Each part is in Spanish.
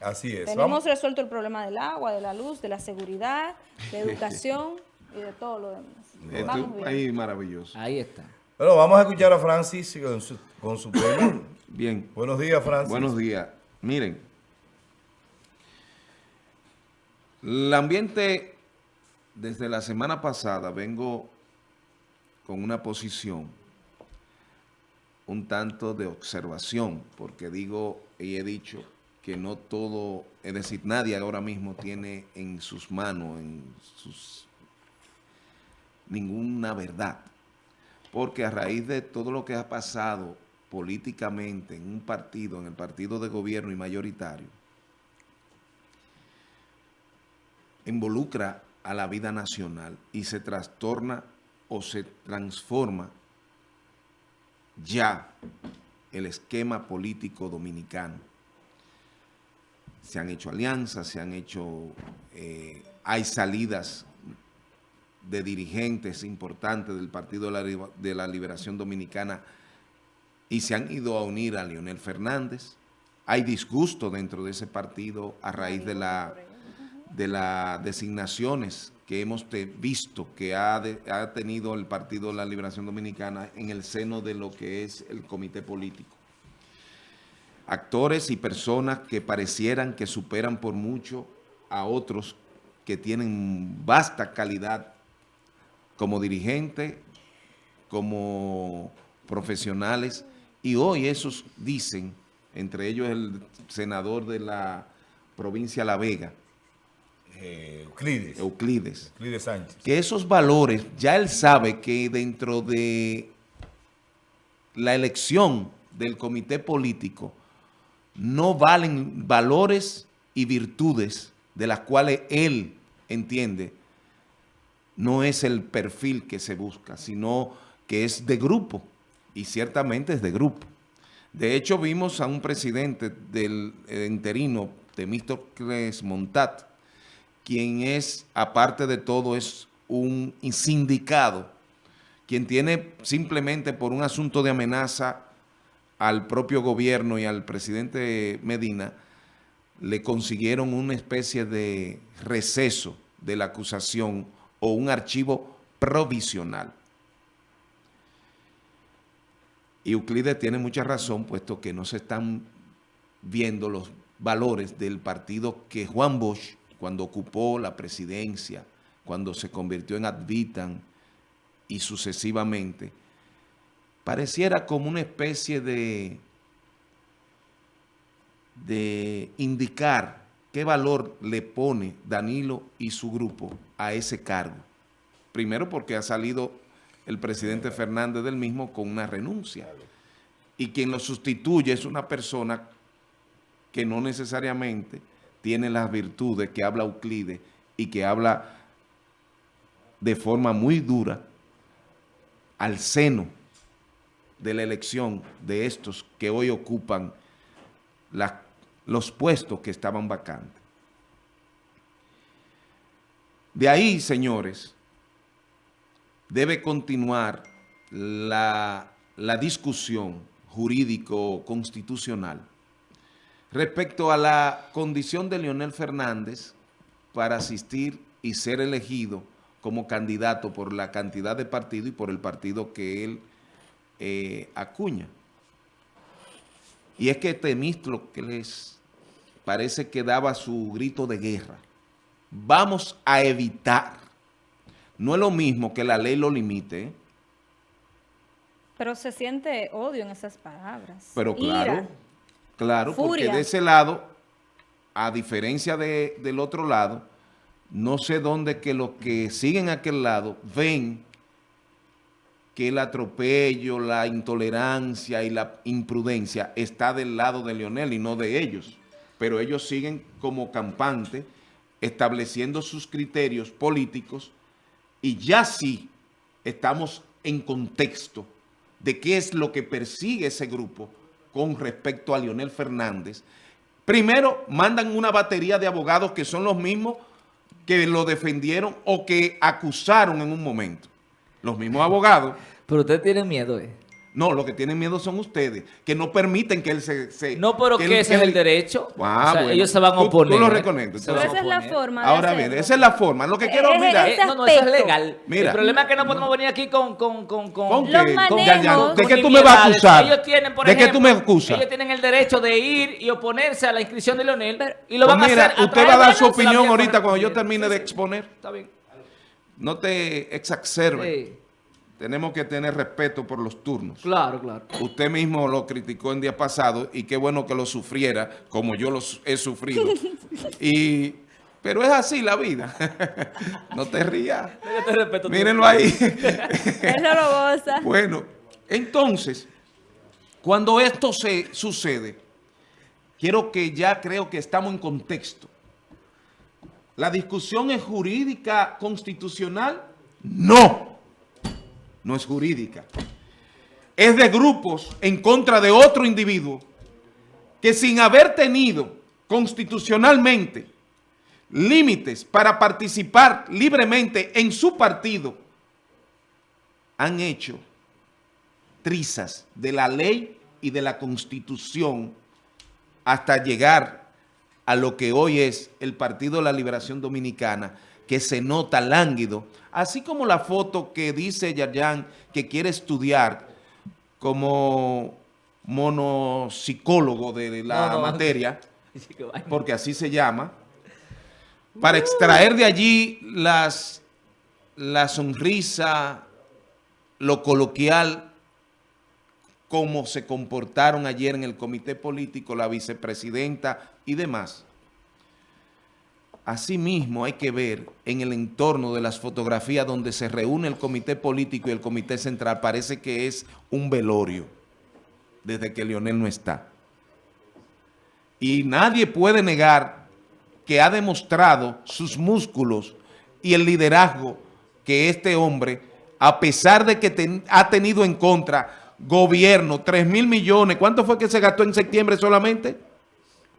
Así es. Tenemos resuelto el problema del agua, de la luz, de la seguridad, de educación y de todo lo demás. Vamos bien. Ahí maravilloso. Ahí está. Bueno, vamos a escuchar a Francis con su, con su tema. Bien. Buenos días, Francis. Buenos días. Miren, el ambiente desde la semana pasada vengo con una posición un tanto de observación, porque digo y he dicho que no todo, es decir, nadie ahora mismo tiene en sus manos, en sus ninguna verdad. Porque a raíz de todo lo que ha pasado políticamente en un partido, en el partido de gobierno y mayoritario, involucra a la vida nacional y se trastorna o se transforma ya el esquema político dominicano. Se han hecho alianzas, se han hecho, eh, hay salidas de dirigentes importantes del Partido de la, Liberación Dominicana y se han ido a unir a Leonel Fernández. Hay disgusto dentro de ese partido a raíz de de las designaciones que hemos visto que ha, ha, tenido el Partido de la Liberación Dominicana en el seno de lo que es el comité político. Actores y personas que parecieran que superan por mucho a otros que tienen vasta calidad como dirigentes, como profesionales, y hoy esos dicen, entre ellos el senador de la provincia La Vega, eh, Euclides. Euclides. Euclides Sánchez. Que esos valores, ya él sabe que dentro de la elección del comité político no valen valores y virtudes de las cuales él entiende no es el perfil que se busca, sino que es de grupo, y ciertamente es de grupo. De hecho, vimos a un presidente del eh, interino, Temístocles Montat, quien es, aparte de todo, es un sindicado, quien tiene simplemente por un asunto de amenaza al propio gobierno y al presidente Medina, le consiguieron una especie de receso de la acusación o un archivo provisional. Y Euclides tiene mucha razón, puesto que no se están viendo los valores del partido que Juan Bosch cuando ocupó la presidencia, cuando se convirtió en Advitan y sucesivamente, pareciera como una especie de, de indicar qué valor le pone Danilo y su grupo a ese cargo. Primero porque ha salido el presidente Fernández del mismo con una renuncia. Y quien lo sustituye es una persona que no necesariamente tiene las virtudes que habla Euclides y que habla de forma muy dura al seno de la elección de estos que hoy ocupan los puestos que estaban vacantes. De ahí, señores, debe continuar la, la discusión jurídico-constitucional respecto a la condición de Leonel Fernández para asistir y ser elegido como candidato por la cantidad de partido y por el partido que él eh, acuña. Y es que Temistro que les parece que daba su grito de guerra. Vamos a evitar. No es lo mismo que la ley lo limite. ¿eh? Pero se siente odio en esas palabras. Pero claro. Claro, porque de ese lado, a diferencia de, del otro lado, no sé dónde que los que siguen a aquel lado ven que el atropello, la intolerancia y la imprudencia está del lado de Leonel y no de ellos. Pero ellos siguen como campantes estableciendo sus criterios políticos y ya sí estamos en contexto de qué es lo que persigue ese grupo con respecto a Leonel Fernández, primero mandan una batería de abogados que son los mismos que lo defendieron o que acusaron en un momento. Los mismos abogados. Pero usted tiene miedo, ¿eh? No, lo que tienen miedo son ustedes, que no permiten que él se... se- No, pero que, ese es él- el derecho. Ah, O sea, bueno. ellos se van a oponer. tú lo tú van Pero esa es la forma Ahora bien, esa es la forma. Lo que quiero, Eh, eh, mira, ese Eh, no, no, eso es legal. Mira. el problema es que no podemos venir aquí con... con, con, con, ¿Con qué? manejos- Ya, ya, ¿De qué tú me vas a acusar? Ellos tienen, por ¿De qué tú me ejemplo, acusas? Ellos tienen el derecho de ir y oponerse a la inscripción de Leonel Pero- y lo Pues van mira, a hacer. usted va a dar su opinión ahorita cuando yo termine de exponer. Está bien. No te exacerbe. Sí, Tenemos que tener respeto por los turnos. claro, claro. Usted mismo lo criticó en día pasado y qué bueno que lo sufriera como yo lo he sufrido. y, pero es así la vida. no te rías. Yo te respeto. Mírenlo ahí. Goza. bueno, entonces, cuando esto se sucede, quiero que ya creo que estamos en contexto. ¿La discusión es jurídica constitucional? No, no es jurídica. Es de grupos en contra de otro individuo que sin haber tenido constitucionalmente límites para participar libremente en su partido, han hecho trizas de la ley y de la constitución hasta llegar a lo que hoy es el Partido de la Liberación Dominicana, que se nota lánguido, así como la foto que dice Yayan que quiere estudiar como monopsicólogo de la No, no. materia, porque así se llama, para extraer de allí las, la sonrisa, lo coloquial, cómo se comportaron ayer en el comité político, la vicepresidenta y demás. Asimismo hay que ver en el entorno de las fotografías donde se reúne el comité político y el comité central, parece que es un velorio desde que Leonel no está. Y nadie puede negar que ha demostrado sus músculos y el liderazgo que este hombre, a pesar de que ha tenido en contra gobierno, 3 mil millones, ¿cuánto fue que se gastó en septiembre solamente?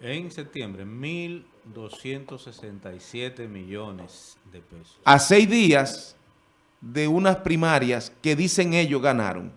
En septiembre, 1.267 millones de pesos. A seis días de unas primarias que dicen ellos ganaron.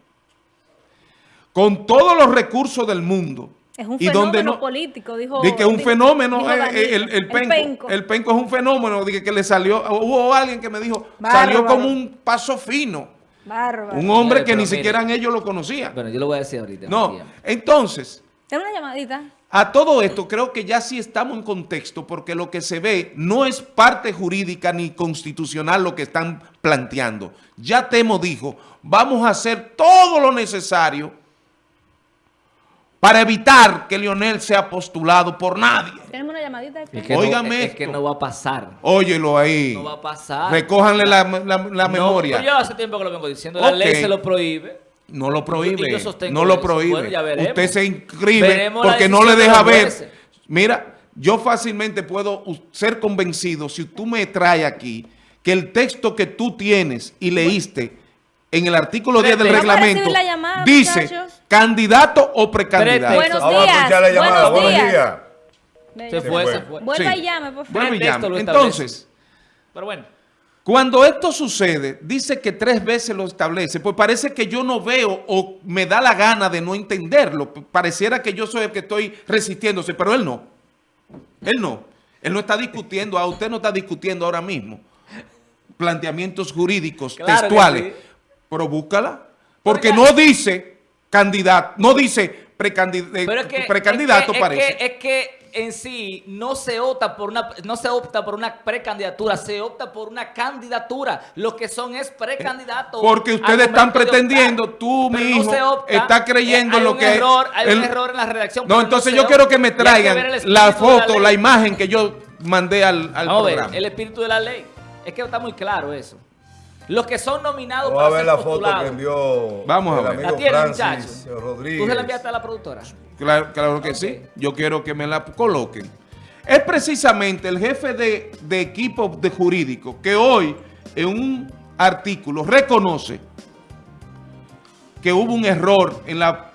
Con todos los recursos del mundo. Es un y fenómeno donde no- político, dijo. Di que es un fenómeno, dijo eh, el, el penco, el penco es un fenómeno, dije que le salió, hubo alguien que me dijo, salió como un paso fino, Bárbaro. un hombre que ni siquiera mire. ellos lo conocían. Bueno, yo lo voy a decir ahorita. No, entonces, Ten una llamadita. a todo esto creo que ya sí estamos en contexto porque lo que se ve no es parte jurídica ni constitucional lo que están planteando. Ya Temo dijo, vamos a hacer todo lo necesario para evitar que Leonel sea postulado por nadie. Tenemos una llamadita. Es que, Óigame no, es, es que no va a pasar. Óyelo ahí. No va a pasar. Recójanle la, la- la No, memoria. yo hace tiempo que lo vengo diciendo. La ley se lo prohíbe. No lo prohíbe. Yo no lo eso. prohíbe. Bueno, ya veremos. Usted se inscribe Veremos porque no le deja ver. Mira, yo fácilmente puedo ser convencido si tú me traes aquí que el texto que tú tienes y leíste en el artículo 10 del reglamento recibir la llamada, dice muchachos. candidato o precandidato. Buenos Vamos a días. escuchar la llamada. Buenos Buenos días. días. Se fue, fue. se fue. Vuelva Sí. y llame, por favor. Vuelve y llame. Entonces, Pero bueno. Cuando esto sucede, dice que tres veces lo establece, pues parece que yo no veo o me da la gana de no entenderlo. Pareciera que yo soy el que estoy resistiéndose, pero él no. Él no. Él no está discutiendo, a usted no está discutiendo ahora mismo planteamientos jurídicos Claro que textuales. Pero búscala. Porque Oiga. no dice candidato, no dice eh, Pero es que, precandidato, es que- parece. Es que, es que en sí no se opta por una no se opta por una precandidatura, se opta por una candidatura. Lo que son es precandidatos. Porque ustedes están pretendiendo, optar. tú, mi Pero hijo, no está creyendo Eh, hay lo un que... error, hay el- un error en la redacción. No, entonces yo quiero que me que traigan la foto, la, imagen que yo mandé al, al Vamos a ver, programa. el espíritu de la ley. Es que está muy claro eso. Los que son nominados Vamos a para ver ser la foto que envió Vamos a ver. amigo ¿La tiene, Francis muchacho? Rodríguez. ¿Tú se la enviaste a la productora? Claro, claro que sí. Yo quiero que me la coloquen. Es precisamente el jefe de, de equipo de jurídico que hoy en un artículo reconoce que hubo un error en, la,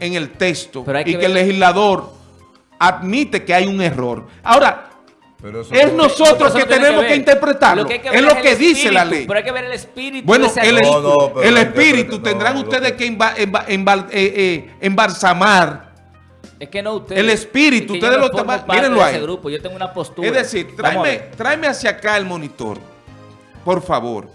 en el texto y que que el ver- legislador admite que hay un error. Ahora, Pero eso Es no- nosotros que tenemos que, ver. interpretarlo. que es lo que dice la ley. Pero hay que ver el espíritu Bueno, de ese el. No, no, espíritu tendrán no, ustedes que- que emba- emba- embal- eh, eh, embalsamar. Es que no ustedes. El espíritu, es que ustedes lo toman- mírenlo ahí. grupo, yo tengo una postura. Es decir, tráeme, tráeme hacia acá el monitor. Por favor.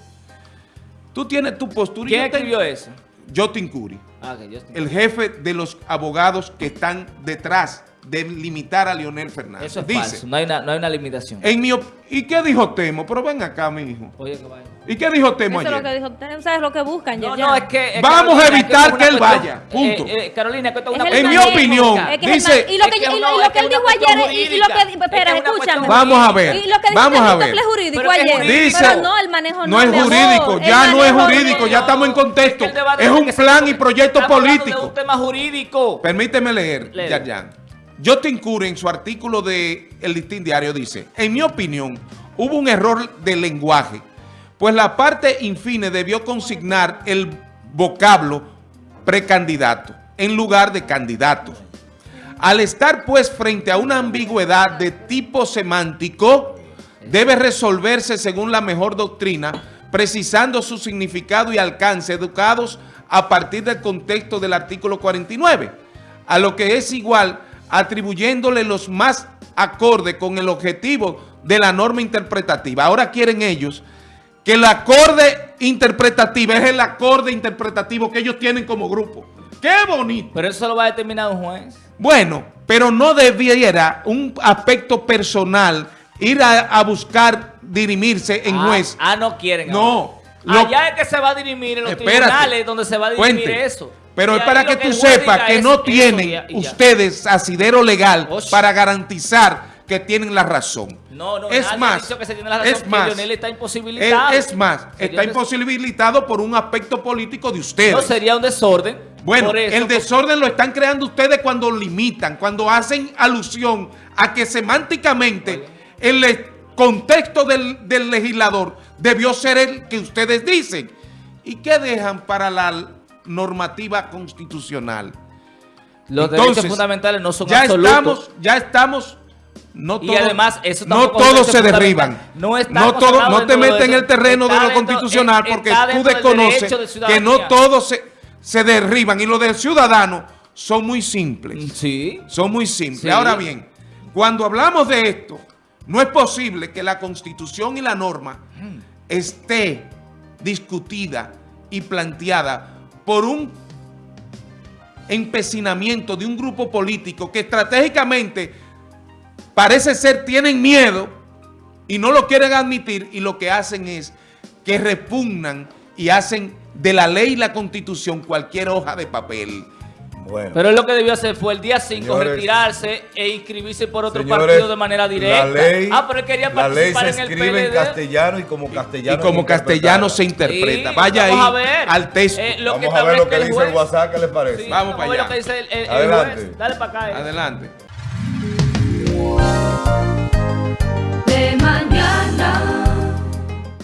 Tú tienes tu postura. y ¿Quién te- escribió eso? Jotin Curi, Ah, que el jefe de los abogados que están detrás de limitar a Leonel Fernández. Eso es Dice, falso, no hay, una, no hay una limitación. en mi ¿y qué dijo Temo? Pero ven acá, mi hijo. Oye, que vaya. ¿Y qué dijo Temo Eso es lo ayer? que dijo usted. ¿Sabes lo que buscan? No, ya, no, ya. es que... es Vamos a evitar es que él cuestión- vaya, punto. Eh, eh, Carolina, que esto es una Es En mi opinión, Es que es dice- y lo Es que, y lo- es él es dijo ayer, y- y lo que, jurídica. espera, Es es escúchame. Vamos a ver, Y lo que dijo vamos a ver. jurídico es ayer. jurídico. Pero no, el manejo no. No es jurídico, ya no es jurídico, ya estamos en contexto. Es Es un plan y proyecto político. de un tema jurídico. Permíteme leer, Lee. Yarjan. Justin Cure en su artículo de El Listín Diario dice, en mi opinión, hubo un error de lenguaje, pues la parte infine debió consignar el vocablo precandidato en lugar de candidato. Al estar pues frente a una ambigüedad de tipo semántico, debe resolverse según la mejor doctrina, precisando su significado y alcance educados a partir del contexto del artículo 49, a lo que es igual atribuyéndole los más acorde con el objetivo de la norma interpretativa. Ahora quieren ellos que el acorde interpretativa es el acorde interpretativo que ellos tienen como grupo. ¡Qué bonito! Pero eso lo va a determinar un juez. Bueno, pero no debiera un aspecto personal ir a, a buscar dirimirse en ah, juez. Ah, no quieren. No, lo- Allá es que se va a dirimir en los Espérate. tribunales donde se va a dirimir Cuente. eso. Pero es para que tú sepas que no tienen y y ustedes asidero legal para garantizar que tienen la razón. No, no, es más, dicho que se tiene la razón, es más, Leonel está imposibilitado. Es, es más, está imposibilitado por un aspecto político de ustedes. No sería un desorden. Bueno, eso, el desorden lo están creando ustedes cuando limitan, cuando hacen alusión a que semánticamente el contexto del, del legislador debió ser el que ustedes dicen. ¿Y qué dejan para la normativa constitucional? Los Entonces, derechos fundamentales no son ya absolutos. estamos, ya estamos, no Y todo- además, eso no todos se derriban. No no, todo, no te metes en el terreno de lo dentro- constitucional porque tú del desconoces de que no todos se, se derriban. Y los de ciudadanos son muy simples. Sí. Son muy simples. Sí. Ahora bien, cuando hablamos de esto, no es posible que la constitución y la norma esté discutida y planteada por un empecinamiento de un grupo político que estratégicamente parece ser tienen miedo y no lo quieren admitir y lo que hacen es que repugnan y hacen de la ley y la constitución cualquier hoja de papel. Bueno. Pero él lo que debió hacer fue el día 5 Señores, retirarse e inscribirse por otro Señores, partido de manera directa. La ley, ah, pero él quería la ley participar se en el escribe en PLD. castellano y como castellano. y como castellano se interpreta. Sí, Vaya vamos a ahí ver. al texto. Eh, lo que Vamos a ver lo que el dice el. WhatsApp, ¿qué les parece? Sí, Vamos a para ver allá. lo que dice el, el- el Adelante. juez. Dale para acá. eh. Adelante.